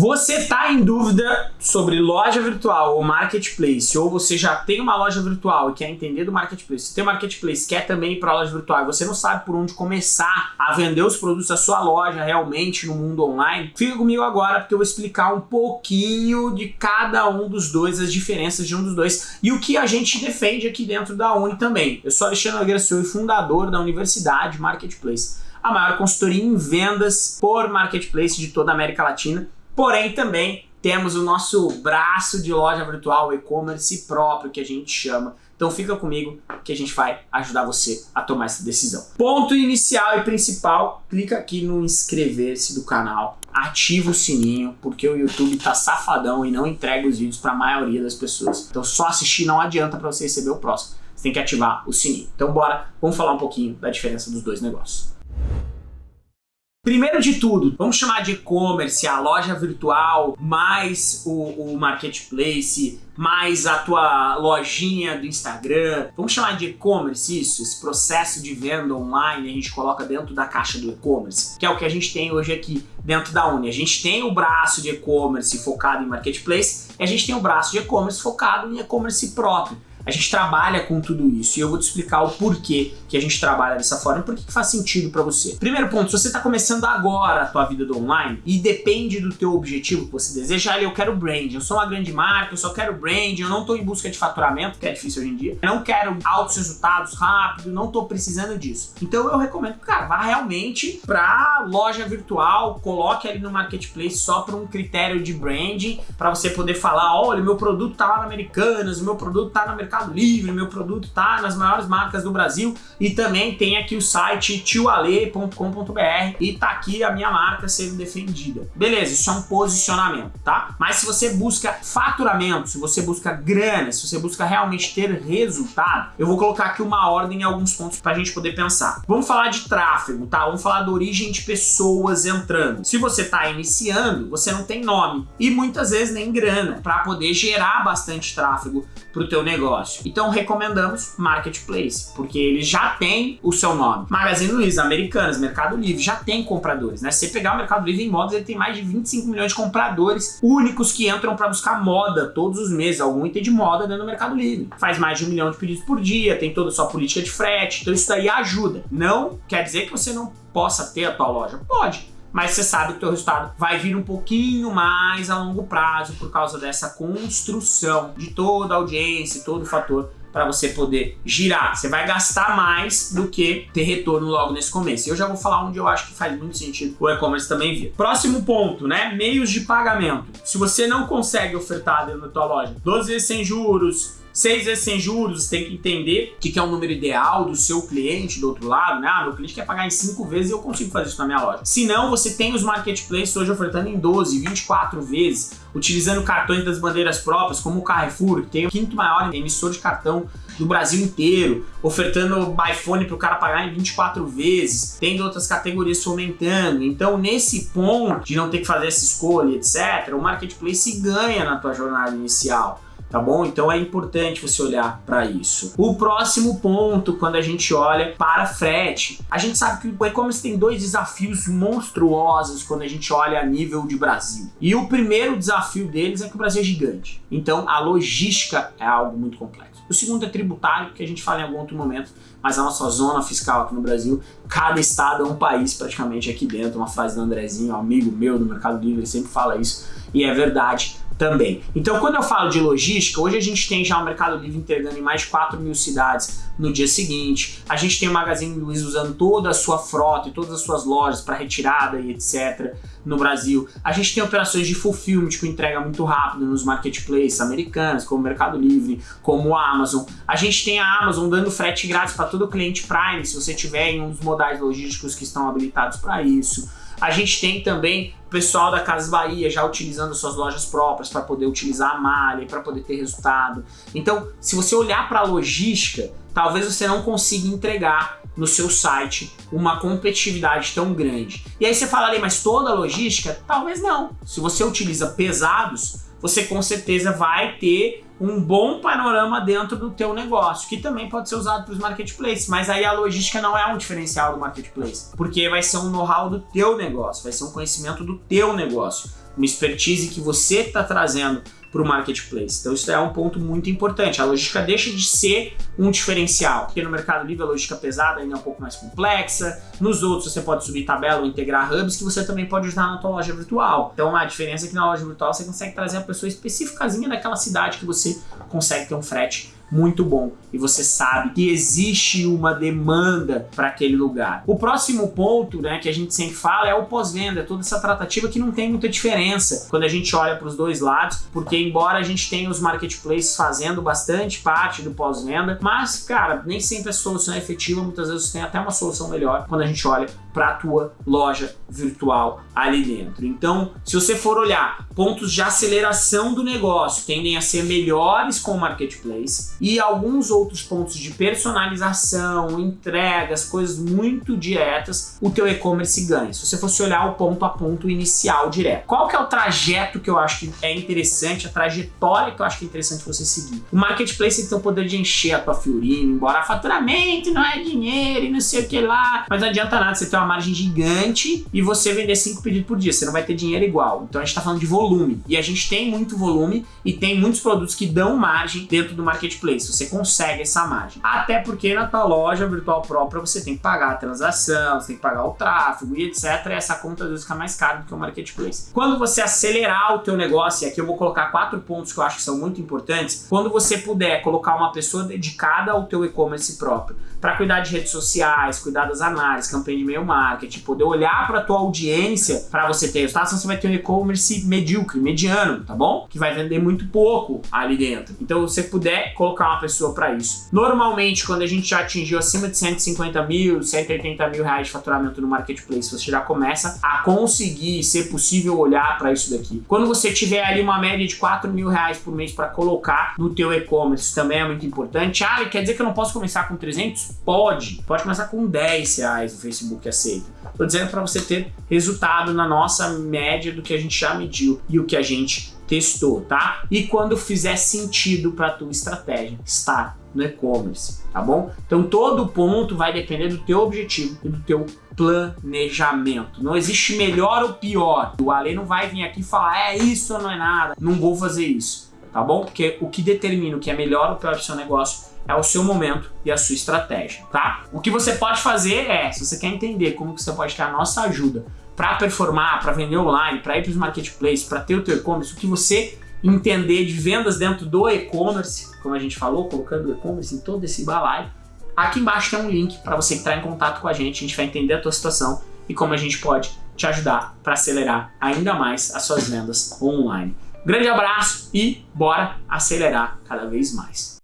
Você tá em dúvida sobre loja virtual ou marketplace, ou você já tem uma loja virtual e quer entender do marketplace, você tem marketplace, quer também ir para a loja virtual e você não sabe por onde começar a vender os produtos da sua loja realmente no mundo online, fica comigo agora porque eu vou explicar um pouquinho de cada um dos dois, as diferenças de um dos dois e o que a gente defende aqui dentro da Uni também. Eu sou Alexandre Nogueira Silva, fundador da Universidade Marketplace, a maior consultoria em vendas por marketplace de toda a América Latina Porém, também temos o nosso braço de loja virtual, e-commerce próprio, que a gente chama. Então fica comigo que a gente vai ajudar você a tomar essa decisão. Ponto inicial e principal, clica aqui no inscrever-se do canal, ativa o sininho, porque o YouTube tá safadão e não entrega os vídeos para a maioria das pessoas. Então só assistir não adianta para você receber o próximo. Você tem que ativar o sininho. Então bora, vamos falar um pouquinho da diferença dos dois negócios. Primeiro de tudo, vamos chamar de e-commerce, a loja virtual, mais o, o, marketplace, mais a tua lojinha do Instagram. Vamos chamar de e-commerce isso? Esse processo de venda online a gente coloca dentro da caixa do e-commerce, que é o que a gente tem hoje aqui dentro da Uni. A gente tem o braço de e-commerce focado em marketplace e a gente tem o braço de e-commerce focado em e-commerce próprio. A gente trabalha com tudo isso e eu vou te explicar o porquê que a gente trabalha dessa forma e por que faz sentido para você. Primeiro ponto, se você está começando agora a tua vida do online e depende do teu objetivo que você deseja, eu quero brand, eu sou uma grande marca, eu só quero brand, eu não estou em busca de faturamento, que é difícil hoje em dia, eu não quero altos resultados rápido, não estou precisando disso. Então eu recomendo cara, vá realmente para loja virtual, coloque ali no marketplace só para um critério de branding, para você poder falar, olha, meu produto tá lá na Americanas, o meu produto tá mercado Mercado Livre, meu produto tá nas maiores marcas do Brasil e também tem aqui o site tioale.com.br e tá aqui a minha marca sendo defendida. Beleza, isso é um posicionamento, tá? Mas se você busca faturamento, se você busca grana, se você busca realmente ter resultado, eu vou colocar aqui uma ordem em alguns pontos pra gente poder pensar. Vamos falar de tráfego, tá? Vamos falar da origem de pessoas entrando. Se você tá iniciando, você não tem nome e muitas vezes nem grana para poder gerar bastante tráfego para o teu negócio. Então recomendamos Marketplace, porque ele já tem o seu nome. Magazine Luiza, Americanas, Mercado Livre, já tem compradores, né? Se você pegar o Mercado Livre em modas, ele tem mais de 25 milhões de compradores únicos que entram para buscar moda todos os meses, algum item de moda dentro do Mercado Livre. Faz mais de um milhão de pedidos por dia, tem toda a sua política de frete, então isso daí ajuda. Não quer dizer que você não possa ter a tua loja. Pode, mas você sabe que o teu resultado vai vir um pouquinho mais a longo prazo por causa dessa construção de toda a audiência, todo o fator para você poder girar. Você vai gastar mais do que ter retorno logo nesse começo. Eu já vou falar onde eu acho que faz muito sentido o e-commerce também vir. Próximo ponto, né? Meios de pagamento. Se você não consegue ofertar dentro da tua loja 12 vezes sem juros, Seis vezes sem juros, você tem que entender o que é o número ideal do seu cliente do outro lado, né? Ah, meu cliente quer pagar em cinco vezes e eu consigo fazer isso na minha loja. Se não, você tem os marketplaces hoje ofertando em 12, 24 vezes, utilizando cartões das bandeiras próprias, como o Carrefour, que tem o quinto maior emissor de cartão do Brasil inteiro, ofertando iPhone para o cara pagar em 24 vezes, tendo outras categorias fomentando. Então, nesse ponto de não ter que fazer essa escolha, etc., o marketplace ganha na tua jornada inicial tá bom? Então é importante você olhar para isso. O próximo ponto, quando a gente olha para frete, a gente sabe que o e-commerce tem dois desafios monstruosos quando a gente olha a nível de Brasil. E o primeiro desafio deles é que o Brasil é gigante. Então a logística é algo muito complexo. O segundo é tributário, que a gente fala em algum outro momento, mas a nossa zona fiscal aqui no Brasil, cada estado é um país praticamente aqui dentro. Uma frase do Andrezinho, um amigo meu do Mercado Livre, sempre fala isso, e é verdade também. Então, quando eu falo de logística, hoje a gente tem já o Mercado Livre entregando em mais de 4 mil cidades no dia seguinte. A gente tem o Magazine Luiza usando toda a sua frota e todas as suas lojas para retirada e etc. no Brasil. A gente tem operações de fulfillment com entrega muito rápida nos marketplaces americanos, como o Mercado Livre, como a Amazon. A gente tem a Amazon dando frete grátis para todo cliente Prime, se você tiver em um dos modais logísticos que estão habilitados para isso. A gente tem também o pessoal da Casas Bahia já utilizando suas lojas próprias para poder utilizar a malha e para poder ter resultado. Então, se você olhar para a logística, talvez você não consiga entregar no seu site uma competitividade tão grande. E aí você fala ali, mas toda a logística? Talvez não. Se você utiliza pesados, você com certeza vai ter um bom panorama dentro do teu negócio, que também pode ser usado para os marketplaces, mas aí a logística não é um diferencial do marketplace, porque vai ser um know-how do teu negócio, vai ser um conhecimento do teu negócio. uma expertise que você está trazendo para o marketplace. Então isso é um ponto muito importante. A logística deixa de ser um diferencial, porque no Mercado Livre a logística pesada ainda é um pouco mais complexa, nos outros você pode subir tabela ou integrar hubs que você também pode usar na tua loja virtual. Então a diferença é que na loja virtual você consegue trazer a pessoa especificazinha daquela cidade que você consegue ter um frete muito bom e você sabe que existe uma demanda para aquele lugar. O próximo ponto, né, que a gente sempre fala é o pós-venda, toda essa tratativa que não tem muita diferença quando a gente olha para os dois lados, porque embora a gente tenha os marketplaces fazendo bastante parte do pós-venda, mas cara, nem sempre a solução é efetiva, muitas vezes tem até uma solução melhor quando a gente olha para a tua loja virtual ali dentro. Então, se você for olhar, pontos de aceleração do negócio tendem a ser melhores com o marketplace e alguns outros pontos de personalização, entregas, coisas muito diretas, o teu e-commerce ganha. Se você fosse olhar o ponto a ponto inicial direto. Qual que é o trajeto que eu acho que é interessante, a trajetória que eu acho que é interessante você seguir? O marketplace tem o poder de encher a tua fiorina, embora faturamento não é dinheiro e não sei o que lá, mas não adianta nada você ter uma margem gigante e você vender cinco pedidos por dia, você não vai ter dinheiro igual. Então a gente está falando de volume e a gente tem muito volume e tem muitos produtos que dão margem dentro do marketplace, você consegue essa margem. Até porque na tua loja virtual própria você tem que pagar a transação, você tem que pagar o tráfego e etc. E essa conta às vezes fica mais cara do que o marketplace. Quando você acelerar o teu negócio, e aqui eu vou colocar quatro pontos que eu acho que são muito importantes, quando você puder colocar uma pessoa dedicada ao teu e-commerce próprio, para cuidar de redes sociais, cuidar das análises, campanha de e-mail marketing, poder olhar para tua audiência para você ter resultados, você vai ter um e-commerce medíocre, mediano, tá bom? Que vai vender muito pouco ali dentro. Então, se você puder colocar uma pessoa para isso. Normalmente, quando a gente já atingiu acima de 150 mil, 180 mil reais de faturamento no marketplace, você já começa a conseguir ser possível olhar para isso daqui. Quando você tiver ali uma média de 4 mil reais por mês para colocar no teu e-commerce, também é muito importante. Ah, quer dizer que eu não posso começar com 300? Pode. Pode começar com 10 reais o Facebook aceita. Tô dizendo para você ter resultado na nossa média do que a gente já mediu e o que a gente testou, tá? E quando fizer sentido para tua estratégia estar no e-commerce, tá bom? Então todo ponto vai depender do teu objetivo e do teu planejamento. Não existe melhor ou pior. O Ale não vai vir aqui falar é isso ou não é nada. Não vou fazer isso, tá bom? Porque o que determina o que é melhor ou pior do seu negócio é o seu momento e a sua estratégia, tá? O que você pode fazer é, se você quer entender como que você pode ter a nossa ajuda para performar, para vender online, para ir para os marketplaces, para ter o teu e-commerce, o que você entender de vendas dentro do e-commerce, como a gente falou, colocando o e-commerce em todo esse balaio, aqui embaixo tem um link para você entrar em contato com a gente, a gente vai entender a tua situação e como a gente pode te ajudar para acelerar ainda mais as suas vendas online. Grande abraço e bora acelerar cada vez mais.